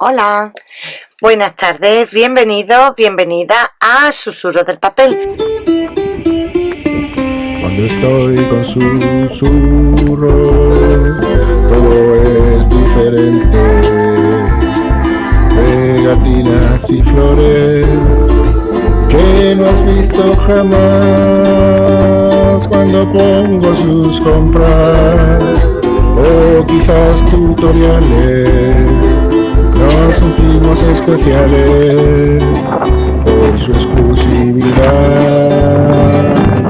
Hola, buenas tardes, bienvenidos, bienvenida a Susurro del Papel. Cuando estoy con susurro, todo es diferente. Pegatinas y flores que no has visto jamás cuando pongo sus compras o quizás tutoriales nos sentimos especiales por su exclusividad.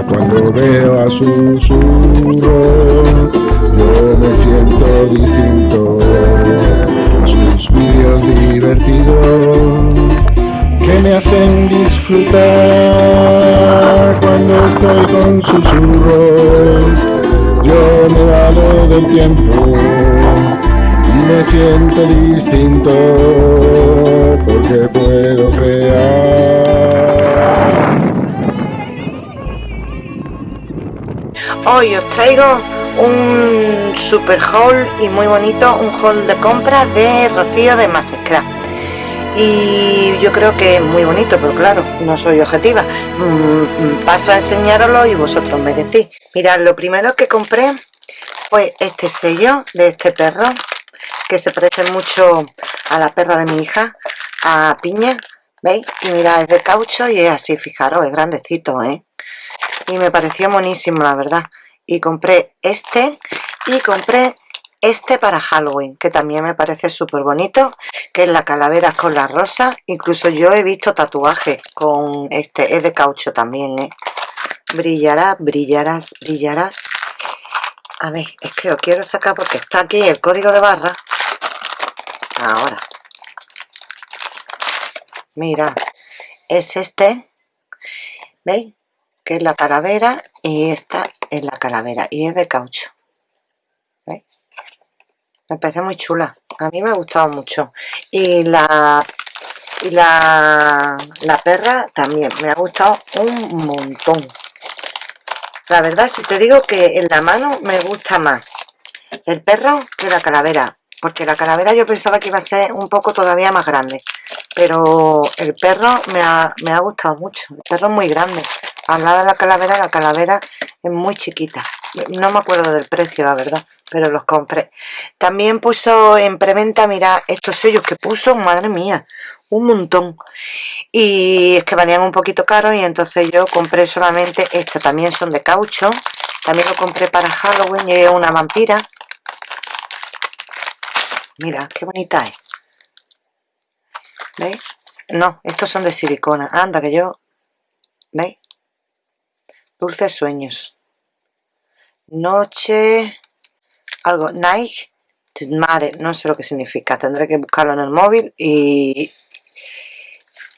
Cuando veo a susurro, yo me siento distinto. Sus vídeos divertidos que me hacen disfrutar cuando estoy con susurros. Yo me he dado del tiempo me siento distinto porque puedo crear. Hoy os traigo un super haul y muy bonito, un haul de compra de Rocío de Masescra. Y yo creo que es muy bonito, pero claro, no soy objetiva. Mm, paso a enseñaroslo y vosotros me decís. Mirad, lo primero que compré fue este sello de este perro que se parece mucho a la perra de mi hija, a Piña, ¿veis? Y mira, es de caucho y es así, fijaros, es grandecito, ¿eh? Y me pareció monísimo, la verdad. Y compré este y compré este para Halloween, que también me parece súper bonito, que es la calavera con la rosa. Incluso yo he visto tatuajes con este, es de caucho también, ¿eh? Brillarás, brillarás, brillarás. A ver, es que lo quiero sacar porque está aquí el código de barra ahora. Mira es este veis que es la calavera y esta es la calavera y es de caucho ¿veis? me parece muy chula. A mí me ha gustado mucho. Y la y la, la perra también. Me ha gustado un montón. La verdad si te digo que en la mano me gusta más el perro que la calavera porque la calavera yo pensaba que iba a ser un poco todavía más grande pero el perro me ha, gustado mucho. El perro es muy grande. Al lado de la calavera la calavera es muy chiquita. No me acuerdo del precio la verdad pero los compré. También puso en preventa mira estos sellos que puso madre mía un montón. Y es que valían un poquito caros y entonces yo compré solamente estos también son de caucho. También lo compré para Halloween es una vampira Mira, qué bonita es. ¿Veis? No, estos son de silicona. Anda, que yo... ¿Veis? Dulces sueños. Noche... Algo... Night... Mare. No sé lo que significa. Tendré que buscarlo en el móvil y...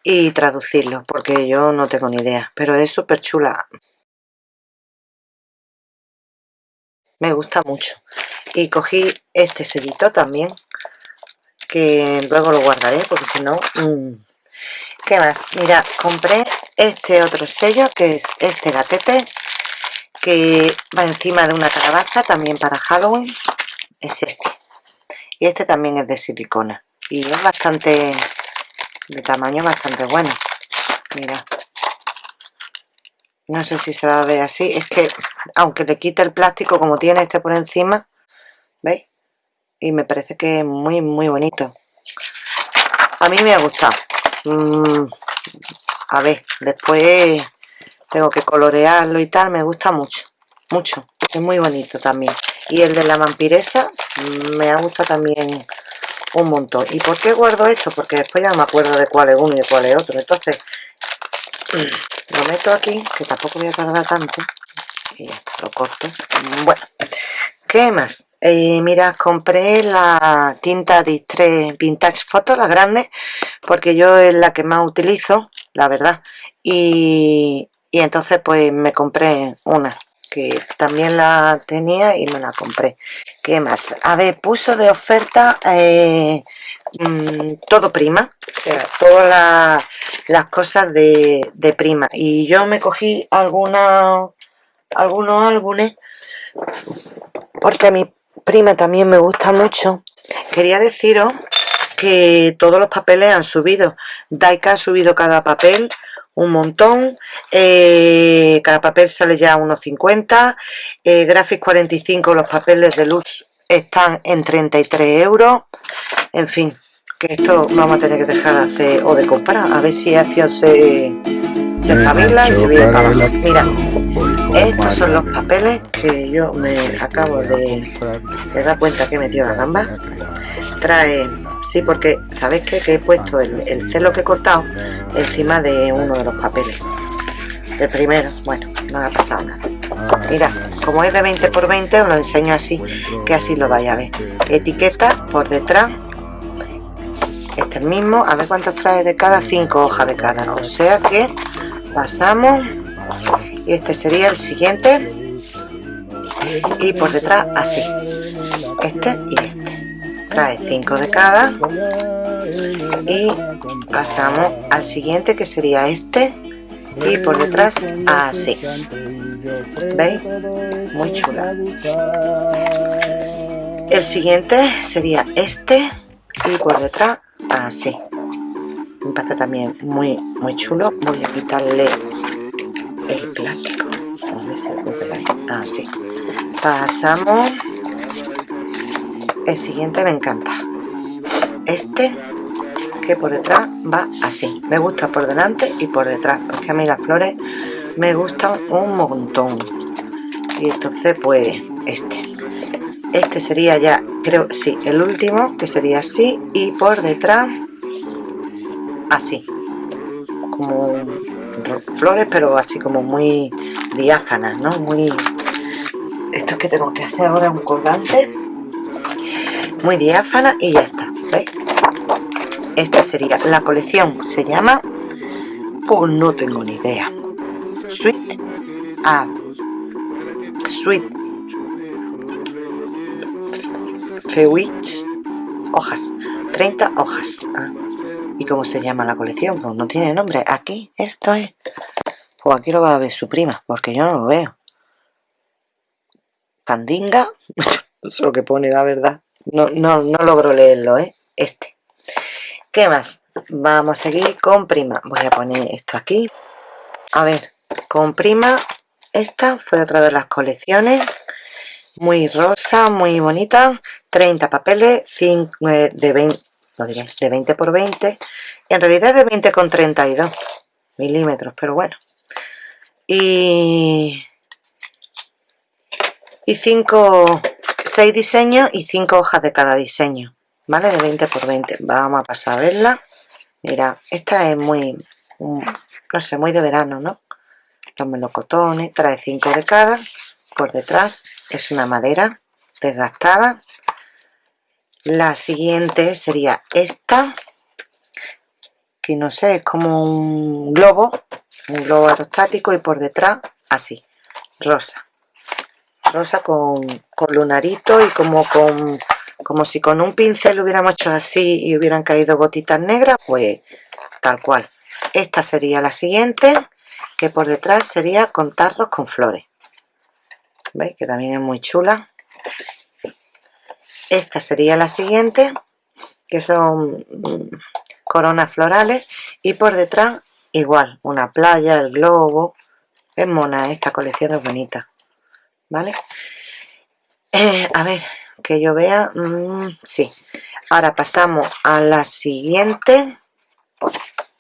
Y traducirlo, porque yo no tengo ni idea. Pero es súper chula. Me gusta mucho. Y cogí este sellito también que luego lo guardaré porque si no mm. ¿qué más? mira, compré este otro sello que es este gatete que va encima de una calabaza también para Halloween es este y este también es de silicona y es bastante de tamaño bastante bueno mira no sé si se va a ver así es que aunque le quite el plástico como tiene este por encima ¿veis? Y me parece que es muy muy bonito. A mí me ha gustado. Mm, a ver después tengo que colorearlo y tal me gusta mucho mucho es muy bonito también. Y el de la vampiresa mm, me ha gustado también un montón. ¿y por qué guardo esto? porque después ya no me acuerdo de cuál es uno y cuál es otro. Entonces lo meto aquí que tampoco voy a tardar tanto y ya está, lo corto. Bueno ¿qué más? Eh, mira, compré la tinta Distress Vintage Photo, la grande, porque yo es la que más utilizo, la verdad. Y, entonces pues me compré una, que también la tenía y me la compré. ¿Qué más? A ver, puso de oferta eh, mm, todo prima, o sea, todas las cosas de, de, prima. Y yo me cogí alguna, algunos álbumes porque a mi prima también me gusta mucho quería deciros que todos los papeles han subido. Daika ha subido cada papel un montón. Eh, cada papel sale ya a unos 50. Eh, Graphics 45, los papeles de luz están en 33 euros. En fin, que esto vamos a tener que dejar de hacer o de comprar. A ver si Acción se, se espabila y se viene para abajo. Mira, estos son los papeles que yo me acabo de, de dar cuenta que he metido la gamba. Trae Sí, porque ¿sabéis? Que he puesto el, el celo que he cortado encima de uno de los papeles. El primero, bueno, no ha pasado nada. Mira, como es de 20 por 20 os lo enseño así, que así lo vaya a ver. Etiqueta por detrás. Este el mismo, a ver cuántos trae de cada, 5 hojas de cada. O sea que pasamos y este sería el siguiente. Y por detrás así. Este y este. Trae 5 de cada. Y pasamos al siguiente que sería este. Y por detrás así. Veis muy chula. El siguiente sería este. Y por detrás así. Me parece también muy muy chulo. Voy a quitarle así pasamos. El siguiente me encanta. Este que por detrás va así. Me gusta por delante y por detrás porque a mí las flores me gustan un montón. Y entonces pues este. Este sería ya creo sí el último que sería así y por detrás así. Como flores pero así como muy diáfanas no muy que tengo que hacer ahora un colgante. Muy diáfana y ya está esta sería la colección se llama pues no tengo ni idea. Sweet ah, sweet fewich hojas. 30 hojas. Ah. y cómo se llama la colección pues no tiene nombre. Aquí esto es. Pues aquí lo va a ver su prima porque yo no lo veo candinga no sé lo que pone la verdad no, no, no logro leerlo, ¿eh? Este. ¿Qué más? Vamos a seguir con prima. Voy a poner esto aquí. A ver, con prima. Esta fue otra de las colecciones. Muy rosa, muy bonita. 30 papeles, 5 eh, de 20, lo diré, de 20 por 20. En realidad de 20 con 32 milímetros, pero bueno. Y... Y 5 6 diseños y 5 hojas de cada diseño vale de 20 por 20 vamos a pasar a verla. Mira esta es muy no sé muy de verano no los melocotones trae 5 de cada por detrás es una madera desgastada. La siguiente sería esta que no sé es como un globo un globo aerostático y por detrás así rosa rosa con, lunarito y como con como si con un pincel hubiéramos hecho así y hubieran caído gotitas negras pues tal cual. Esta sería la siguiente que por detrás sería con tarros con flores. Veis que también es muy chula. Esta sería la siguiente que son mm, coronas florales y por detrás igual una playa el globo. Es mona esta colección es bonita ¿vale? Eh, a ver, que yo vea, mm, sí. Ahora pasamos a la siguiente,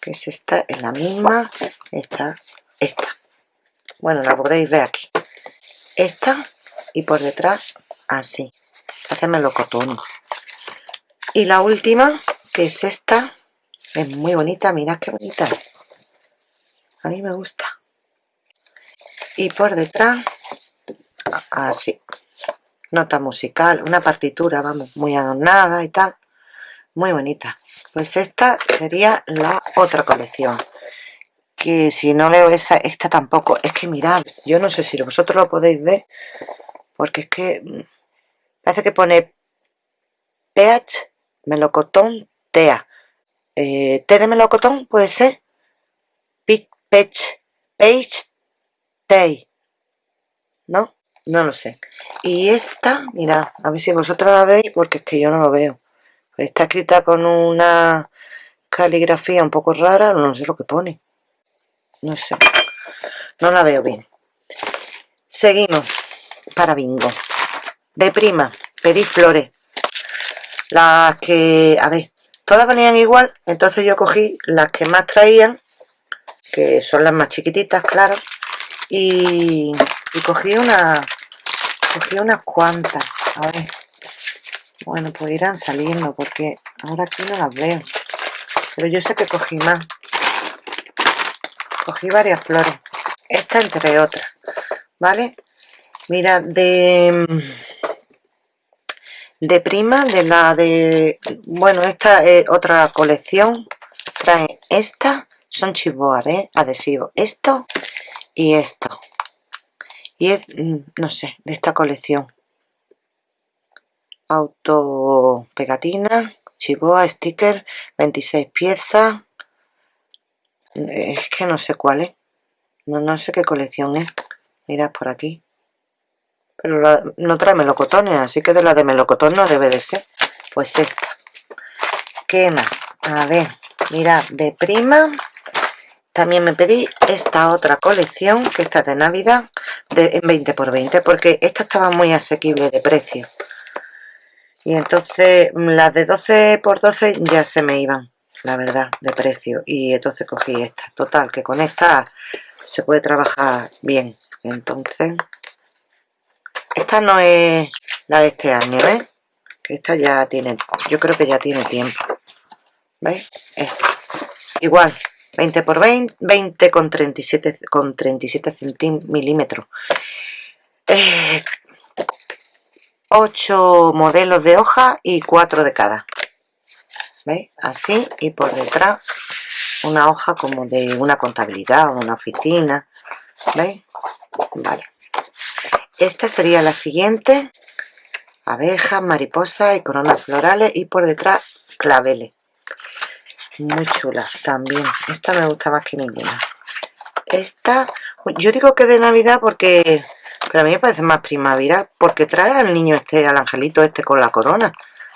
que es esta, es la misma, esta, esta. Bueno, la podéis ver aquí. Esta y por detrás así. Haceme cotón. Y la última, que es esta, es muy bonita, mirad qué bonita. A mí me gusta. Y por detrás así. Nota musical una partitura vamos muy adornada y tal. Muy bonita. Pues esta sería la otra colección. Que si no leo esa esta tampoco. Es que mirad yo no sé si vosotros lo podéis ver porque es que mm, parece que pone pH melocotón tea eh, de melocotón puede ser pech page tay ¿no? No lo sé. Y esta, mira, a ver si vosotros la veis porque es que yo no lo veo. está escrita con una caligrafía un poco rara, no sé lo que pone. No sé. No la veo bien. Seguimos. Para bingo. De prima, pedí flores. Las que, a ver, todas venían igual, entonces yo cogí las que más traían, que son las más chiquititas, claro, y, y cogí una, cogí unas cuantas. A ver. Bueno, pues irán saliendo porque ahora aquí no las veo. Pero yo sé que cogí más. Cogí varias flores. Esta entre otras. ¿Vale? Mira, de... De prima, de la de... Bueno, esta es otra colección. Trae esta. Son chivoar, ¿eh? Adhesivo. Esto y esto. Y es, mm, no sé, de esta colección. Auto pegatina chivoa sticker 26 piezas. Es que no sé cuál es. No, no sé qué colección es. Mirad por aquí. Pero no trae melocotones así que de la de melocotón no debe de ser. Pues esta. ¿qué más? a ver mirad de prima también me pedí esta otra colección que está de navidad de, en 20 por 20 porque esta estaba muy asequible de precio. Y entonces mm, las de 12 por 12 ya se me iban la verdad de precio. Y entonces cogí esta. Total que con esta se puede trabajar bien. Entonces esta no es la de este año ¿ves? que esta ya tiene yo creo que ya tiene tiempo ¿veis? esta. Igual 20 por 20 20 con 37 con 37 milímetros eh, 8 modelos de hoja y 4 de cada. ¿veis? así y por detrás una hoja como de una contabilidad o una oficina. ¿veis? vale. Esta sería la siguiente. Abejas, mariposas y coronas florales y por detrás claveles muy chula también esta me gusta más que ninguna esta yo digo que de navidad porque pero a mí me parece más primaveral porque trae al niño este, al angelito este con la corona.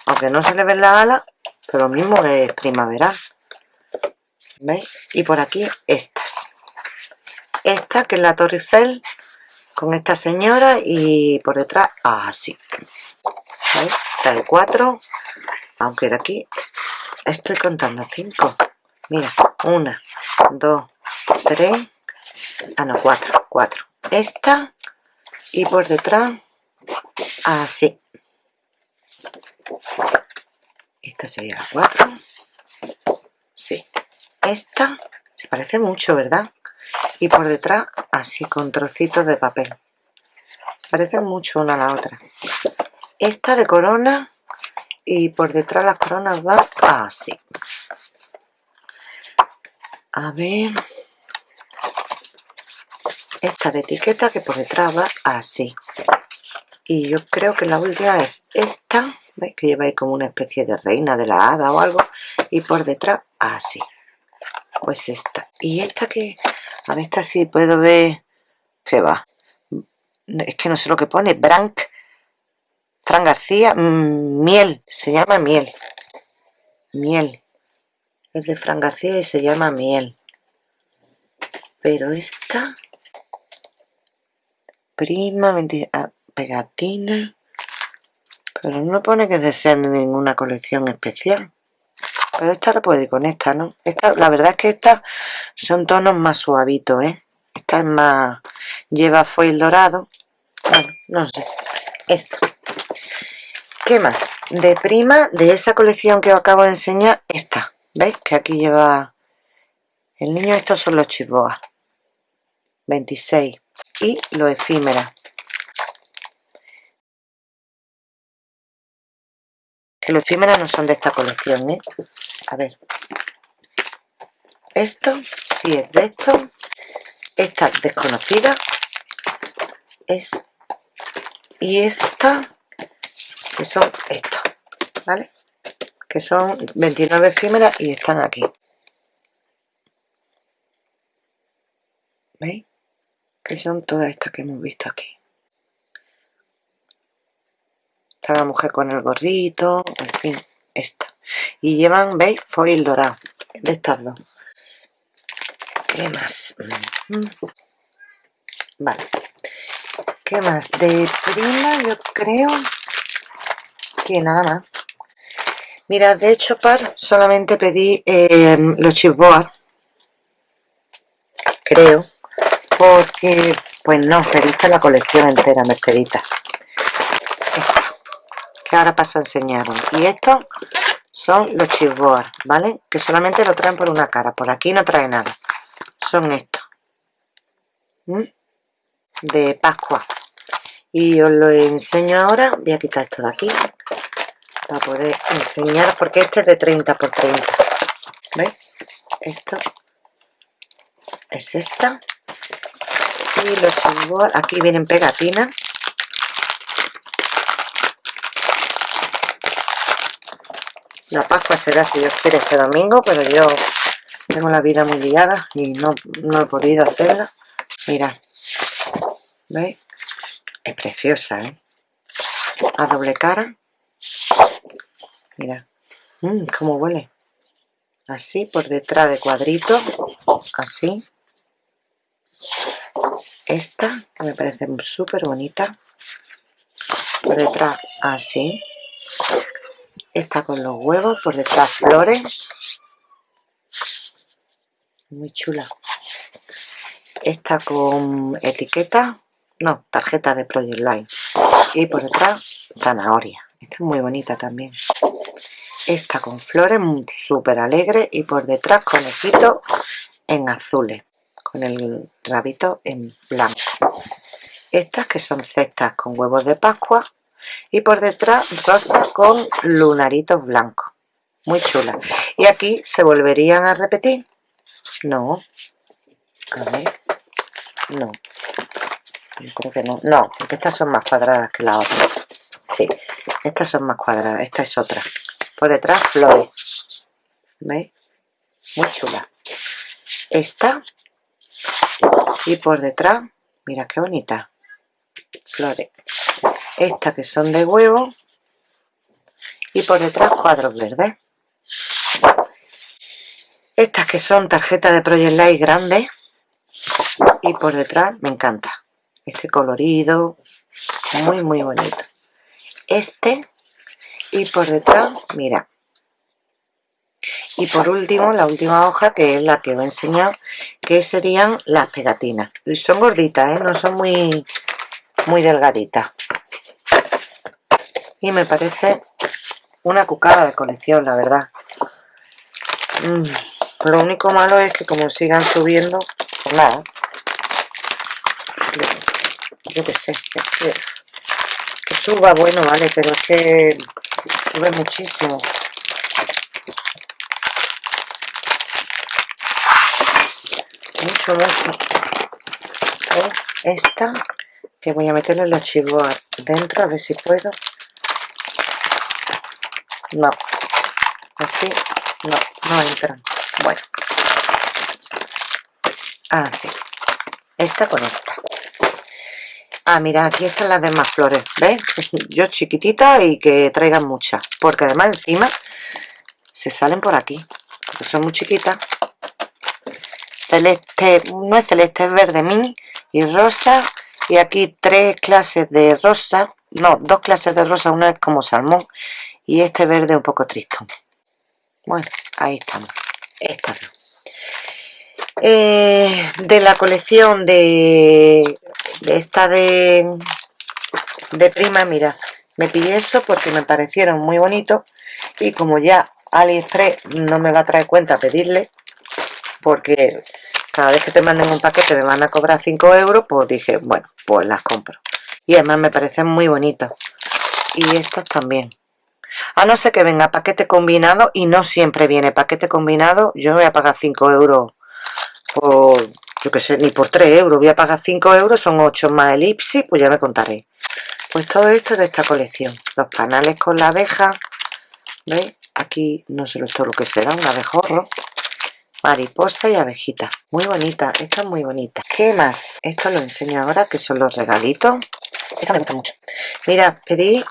Aunque no se le ven las alas, pero lo mismo es primaveral. ¿Veis? Y por aquí estas. Esta que es la Torre Eiffel con esta señora y por detrás así. ¿Veis? Trae cuatro. Aunque de aquí estoy contando cinco. Mira, una, dos, tres. Ah, no, cuatro, cuatro. Esta y por detrás así esta sería la 4 sí esta se parece mucho verdad y por detrás así con trocitos de papel se parecen mucho una a la otra esta de corona y por detrás las coronas van así. A ver. Esta de etiqueta que por detrás va así. Y yo creo que la última es esta ¿veis? que lleva ahí como una especie de reina de la hada o algo y por detrás así. Pues esta. Y esta que a ver esta sí puedo ver. Que va es que no sé lo que pone. Branc Fran García mm, miel se llama miel. Miel. Es de Fran García y se llama miel. Pero esta prima, ah, pegatina pero no pone que sean de ninguna colección especial. Pero esta la puede ir con esta, ¿no? Esta, la verdad es que estas son tonos más suavitos, ¿eh? Esta es más... lleva foil dorado. Bueno, no sé. Esta ¿qué más? de prima, de esa colección que os acabo de enseñar, esta. ¿veis? que aquí lleva el niño, estos son los chivoas 26 y lo efímera. Que los efímeras no son de esta colección ¿eh? a ver. Esto sí es de esto. Esta desconocida. Es y esta que son estos ¿vale? que son 29 efímeras y están aquí ¿veis? que son todas estas que hemos visto aquí está la mujer con el gorrito en fin esta y llevan, ¿veis? foil dorado de estas dos ¿qué más? Vale ¿qué más? de prima yo creo que nada más. Mira de hecho par solamente pedí eh, los chipboard creo porque pues no, pediste la colección entera Mercedita. Esta que ahora paso a enseñaros. Y estos son los chipboard ¿vale? que solamente lo traen por una cara por aquí no trae nada. Son estos de Pascua. Y os lo enseño ahora voy a quitar esto de aquí para poder enseñar porque este es de 30 por 30 ¿veis? esto es esta y los aquí vienen pegatinas la pascua será si Dios quiere este domingo pero yo tengo la vida muy liada y no, no he podido hacerla mirad ¿veis? es preciosa ¿eh? a doble cara mira. Mmm, cómo huele. Así por detrás de cuadrito. Así. Esta que me parece súper bonita. Por detrás así. Esta con los huevos por detrás flores. Muy chula. Esta con etiqueta. No, tarjeta de Project Line. Y por detrás zanahoria. Esta es muy bonita también esta con flores súper alegre y por detrás conejito en azules con el rabito en blanco. Estas que son cestas con huevos de pascua y por detrás rosa con lunaritos blancos. Muy chula y aquí se volverían a repetir. No. A ver. No. Yo creo que no. No porque estas son más cuadradas que la otra. Sí estas son más cuadradas. Esta es otra por detrás flores. ¿veis? muy chula. Esta. Y por detrás mira qué bonita. Flores. Estas que son de huevo. Y por detrás cuadros verdes. Estas que son tarjetas de Project Light grandes. Y por detrás me encanta. Este colorido. Muy muy bonito. Este y por detrás mira. Y por último la última hoja que es la que os he enseñado que serían las pegatinas. Y son gorditas ¿eh? no son muy muy delgaditas. Y me parece una cucada de colección la verdad. Mm, lo único malo es que como sigan subiendo pues nada. Yo qué sé que, que suba bueno vale pero es que sube muchísimo. Mucho mucho esta que voy a meterle los chivos dentro a ver si puedo. No. Así no no entran. Bueno. Así esta con esta ah mira aquí están las demás flores ¿ves? yo chiquitita y que traigan muchas porque además encima se salen por aquí porque son muy chiquitas. Celeste, no es celeste, es verde mini y rosa y aquí tres clases de rosa no, dos clases de rosa, una es como salmón y este verde un poco triste. Bueno, ahí estamos esta eh, de la colección de, de esta de de prima, mira me pillé eso porque me parecieron muy bonitos y como ya AliExpress no me va a traer cuenta pedirle porque cada vez que te manden un paquete me van a cobrar 5 euros pues dije, bueno, pues las compro. Y además me parecen muy bonitos y estas también. A no ser que venga paquete combinado y no siempre viene paquete combinado yo voy a pagar 5 euros por, yo que sé, ni por 3 euros. Voy a pagar 5 euros, son 8 más elipsis pues ya me contaré. Pues todo esto es de esta colección. Los panales con la abeja ¿veis? aquí no sé esto lo que será, un abejorro. Mariposa y abejita. Muy bonita, esta es muy bonita. ¿qué más? esto lo enseño ahora que son los regalitos. Esta me gusta mucho. Mira, pedí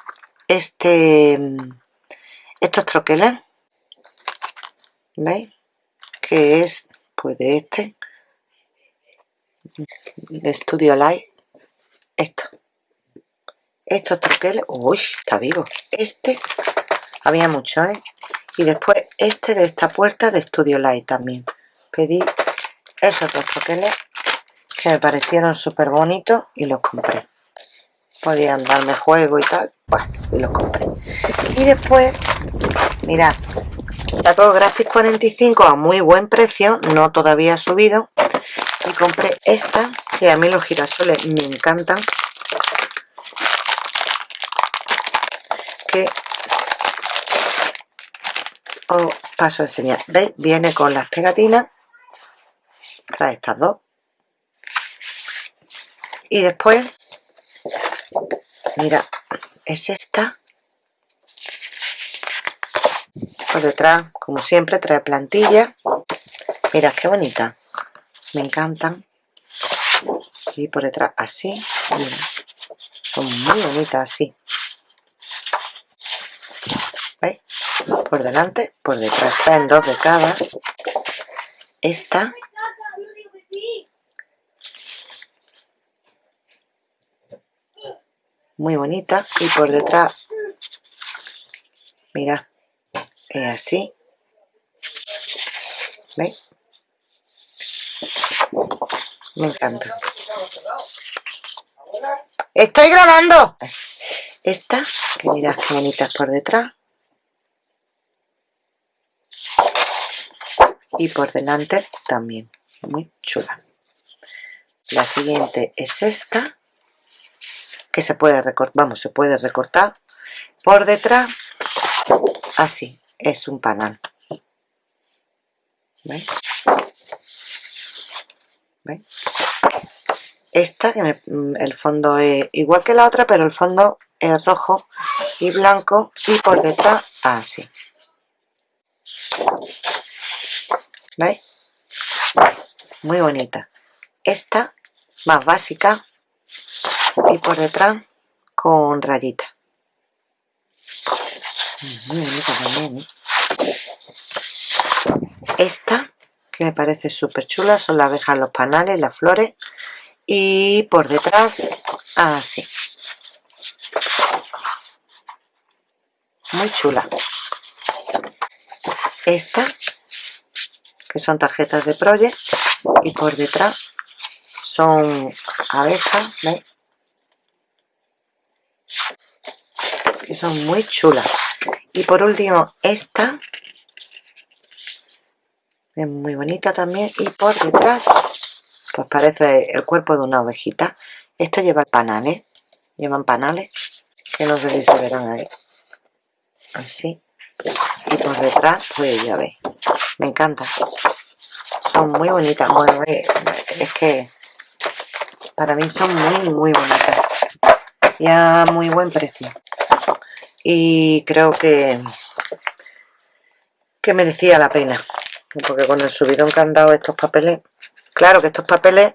este estos troqueles ¿veis? que es pues de este de Studio Light esto. Estos troqueles uy está vivo. Este había mucho ¿eh? y después este de esta puerta de Studio Light también. Pedí esos dos troqueles que me parecieron súper bonitos y los compré. Podían darme juego y tal pues y los compré. Y después mirad sacó Graphics 45 a muy buen precio no todavía ha subido y compré esta que a mí los girasoles me encantan que os paso a enseñar. Veis viene con las pegatinas trae estas dos y después mira es esta por detrás como siempre trae plantilla. Mira qué bonita. Me encantan y por detrás así. Son muy bonitas así. ¿veis? por delante por detrás traen dos de cada. Esta. Muy bonita. Y por detrás. Mira es así. ¿veis? me encanta. Estoy grabando. Esta que mirad qué bonitas por detrás. Y por delante también. Muy chula. La siguiente es esta que se puede recortar, vamos, se puede recortar por detrás, así, es un panal. ¿Veis? Esta, que el fondo es igual que la otra, pero el fondo es rojo y blanco y por detrás así. ¿Veis? Muy bonita. Esta, más básica, y por detrás con rayita. Esta que me parece súper chula son las abejas los panales las flores y por detrás así. Muy chula. Esta que son tarjetas de project y por detrás son abejas ¿veis? que son muy chulas y por último esta es muy bonita también. Y por detrás pues parece el cuerpo de una ovejita. Esto lleva panales llevan panales que no sé si se verán ahí. Así. Y por detrás pues ya veis me encanta. Son muy bonitas. Bueno es que para mí son muy muy bonitas. Y a muy buen precio y creo que que merecía la pena porque con el subidón que han dado estos papeles claro que estos papeles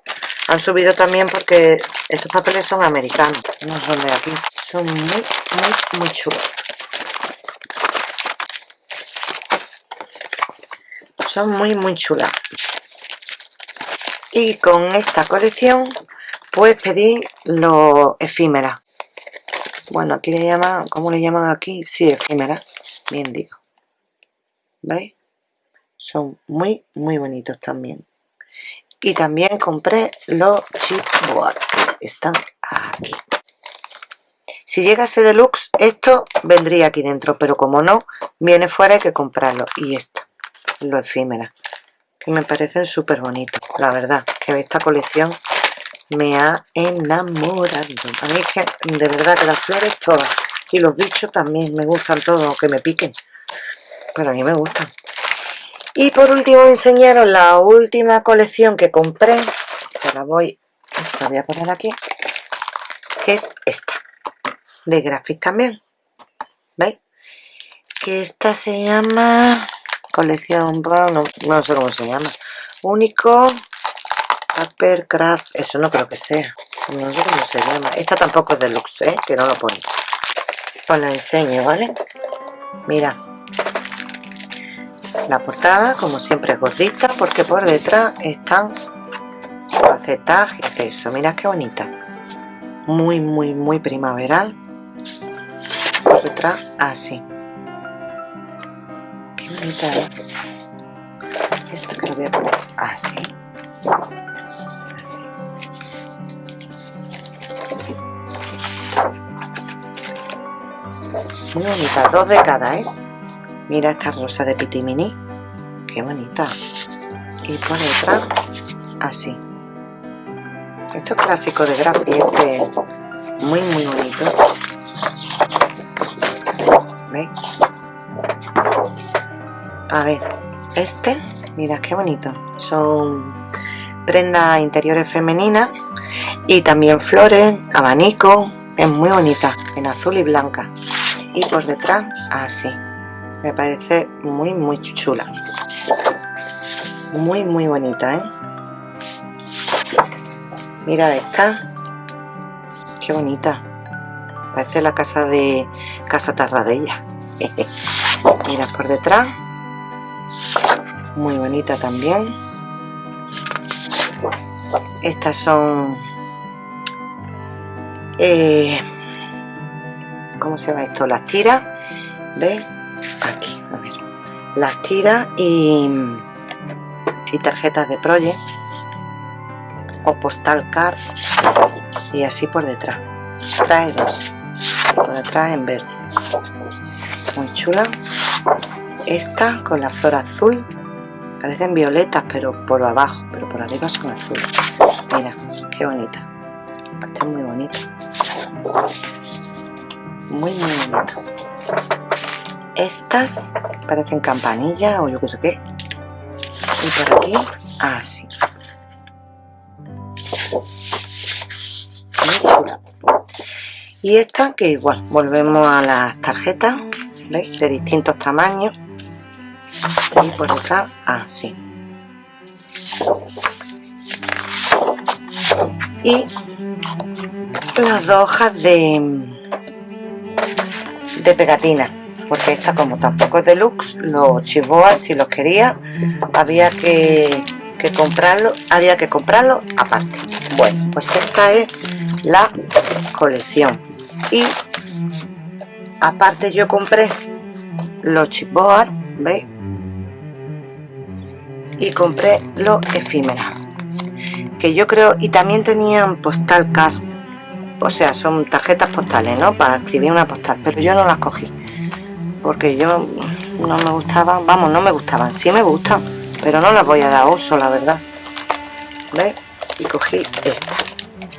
han subido también porque estos papeles son americanos no son de aquí son muy muy muy chulos. Son muy muy chulas. Y con esta colección pues pedí los efímeras bueno aquí le llaman ¿cómo le llaman aquí? sí, efímera bien digo ¿veis? son muy muy bonitos también y también compré los chipboard están aquí si llegase deluxe esto vendría aquí dentro pero como no viene fuera hay que comprarlo y esto lo efímera que me parecen súper bonitos la verdad que esta colección me ha enamorado a mí es que de verdad que las flores todas y los bichos también me gustan todos que me piquen pero a mí me gustan y por último enseñaros la última colección que compré que la voy voy a poner aquí que es esta de Graphic también ¿veis? que esta se llama colección no, no sé cómo se llama único Craft, eso no creo que sea. No sé cómo se llama. Esta tampoco es deluxe, ¿eh? que no lo pone. Os la enseño, ¿vale? Mira. la portada como siempre es gordita porque por detrás están facetas y acceso mira qué bonita muy muy muy primaveral por detrás así qué bonita ¿eh? esta que lo voy a poner así muy bonita dos de cada ¿eh? mira esta rosa de pitimini. Qué bonita. Y por detrás así. Esto es clásico de Grafi este. Muy muy bonito. ¿veis? a ver este mira qué bonito. Son prendas interiores femeninas y también flores abanico. Es muy bonita en azul y blanca y por detrás así. Me parece muy muy chula. Muy muy bonita ¿eh? mira esta. Qué bonita. Parece la casa de casa tarradella. Mira por detrás. Muy bonita también. Estas son eh, ¿cómo se llama esto? las tiras. ¿veis? aquí, las tiras y, y tarjetas de Project. O postal card. Y así por detrás. Trae dos. Por detrás en verde. Muy chula. Esta con la flor azul. Parecen violetas pero por abajo. Pero por arriba son azules. Mira qué bonita. Esta es muy bonita muy bonito. Estas parecen campanillas o yo qué sé qué. Y por aquí así. Muy chula. Y esta que igual volvemos a las tarjetas ¿veis? de distintos tamaños. Y por detrás así. Y las dos hojas de de pegatina porque esta como tampoco es deluxe los chivoas si los quería había que, que comprarlo había que comprarlo aparte. Bueno pues esta es la colección. Y aparte yo compré los chipboard veis y compré los efímeras que yo creo y también tenían postal card o sea son tarjetas postales no para escribir una postal pero yo no las cogí porque yo no me gustaban vamos no me gustaban sí me gustan pero no las voy a dar uso la verdad. ¿veis? y cogí esta.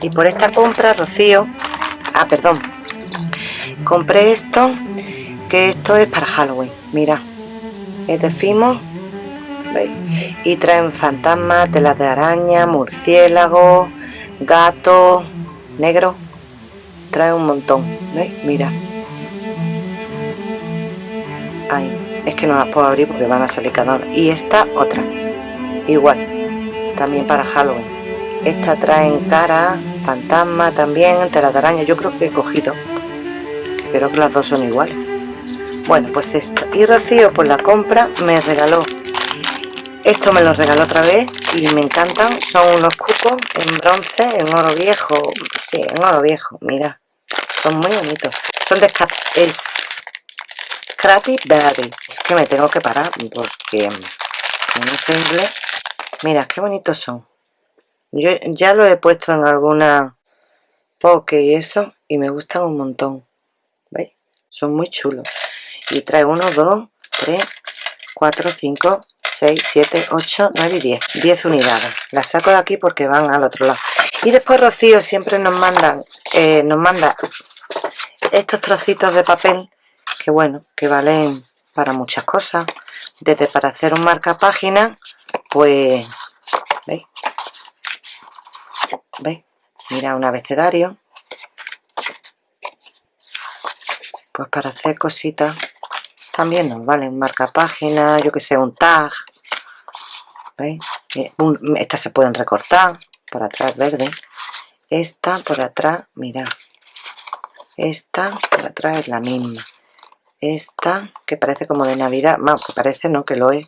Y por esta compra Rocío ah perdón compré esto que esto es para Halloween mira. Es de Fimo ¿veis? y traen fantasmas, telas de araña, murciélago, gato, negro trae un montón ¿veis? mira. Ahí es que no las puedo abrir porque van a salir cada una y esta otra. Igual también para Halloween. Esta trae en cara fantasma también telas de araña. Yo creo que he cogido creo que las dos son iguales. Bueno pues esta. Y Rocío por la compra me regaló. Esto me lo regaló otra vez y me encantan. Son unos cucos en bronce en oro viejo. Sí en oro viejo mira son muy bonitos. Son de Scrappy Berry es que me tengo que parar porque no sé inglés. Mira qué bonitos son. Yo ya lo he puesto en alguna poke y eso y me gustan un montón. ¿veis? son muy chulos. Y trae 1, 2, 3, 4, 5 6, 7, 8, 9 y 10 10 unidades. Las saco de aquí porque van al otro lado. Y después Rocío siempre nos mandan eh, nos manda estos trocitos de papel que bueno que valen para muchas cosas. Desde para hacer un marca página pues veis veis mira un abecedario. Pues para hacer cositas también nos vale un marca página yo que sé un tag ¿veis? Eh, estas se pueden recortar por atrás verde. Esta por atrás mira esta por atrás es la misma. Esta que parece como de navidad. Más que parece no que lo es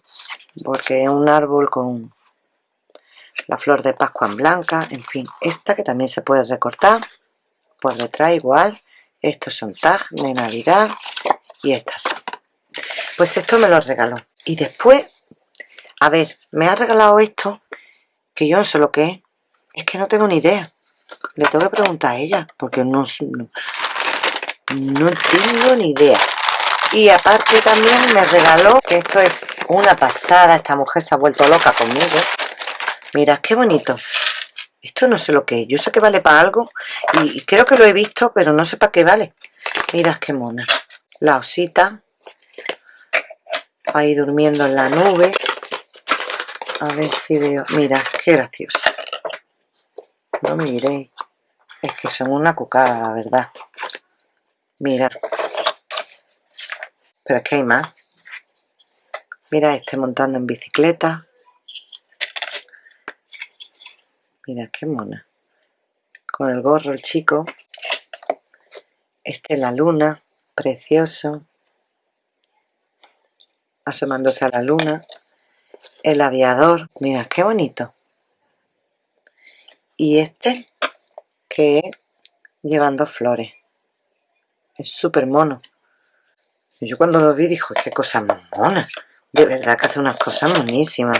porque es un árbol con la flor de pascua en blanca. En fin esta que también se puede recortar por detrás igual. Estos son tags de navidad y estas pues esto me lo regaló. Y después a ver me ha regalado esto que yo no sé lo que es. Es que no tengo ni idea. Le tengo que preguntar a ella porque no, no, no tengo ni idea. Y aparte también me regaló que esto es una pasada esta mujer se ha vuelto loca conmigo. Mira qué bonito. Esto no sé lo que es. Yo sé que vale para algo y creo que lo he visto pero no sé para qué vale. Mira qué mona. La osita. Ahí durmiendo en la nube a ver si veo. Mira qué graciosa no miréis. Es que son una cucada la verdad. Mira. Pero es que hay más. Mira este montando en bicicleta. Mira qué mona. Con el gorro el chico. Este la luna. Precioso. Asomándose a la luna el aviador mira qué bonito. Y este que es llevando flores. Es súper mono. Yo cuando lo vi dijo qué cosa más mona de verdad que hace unas cosas monísimas.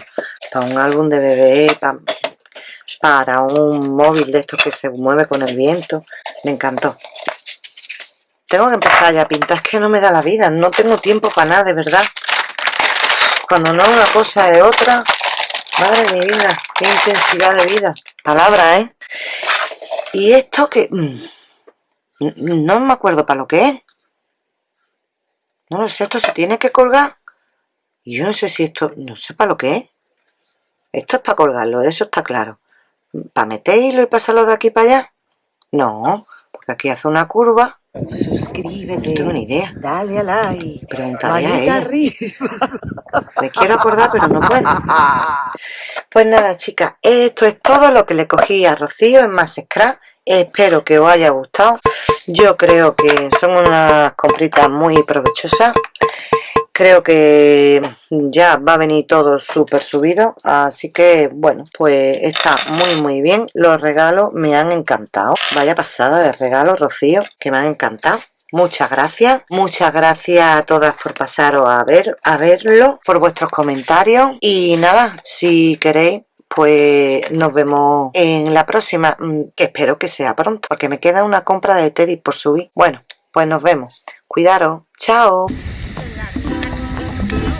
Para un álbum de bebé para, para un móvil de estos que se mueve con el viento. Me encantó. Tengo que empezar ya a pintar es que no me da la vida no tengo tiempo para nada de verdad cuando no una cosa es otra. Madre mi vida qué intensidad de vida. Palabra eh y esto que mm, no me acuerdo para lo que es. No lo sé, esto se tiene que colgar. Y yo no sé si esto, no sé para lo que es. Esto es para colgarlo, eso está claro. Para meterlo y pasarlo de aquí para allá no, porque aquí hace una curva Suscríbete. No tengo ni idea. Dale a like. Preguntaré a ella. arriba. Me quiero acordar, pero no puedo. Pues nada, chicas, esto es todo lo que le cogí a Rocío en Más Scrap. Espero que os haya gustado. Yo creo que son unas compritas muy provechosas. Creo que ya va a venir todo súper subido. Así que, bueno, pues está muy, muy bien. Los regalos me han encantado. Vaya pasada de regalos, Rocío, que me han encantado. Muchas gracias, muchas gracias a todas por pasaros a ver, a verlo, por vuestros comentarios y nada, si queréis pues nos vemos en la próxima, mm, que espero que sea pronto, porque me queda una compra de Teddy por subir. Bueno, pues nos vemos. Cuidaros. Chao. Thank you.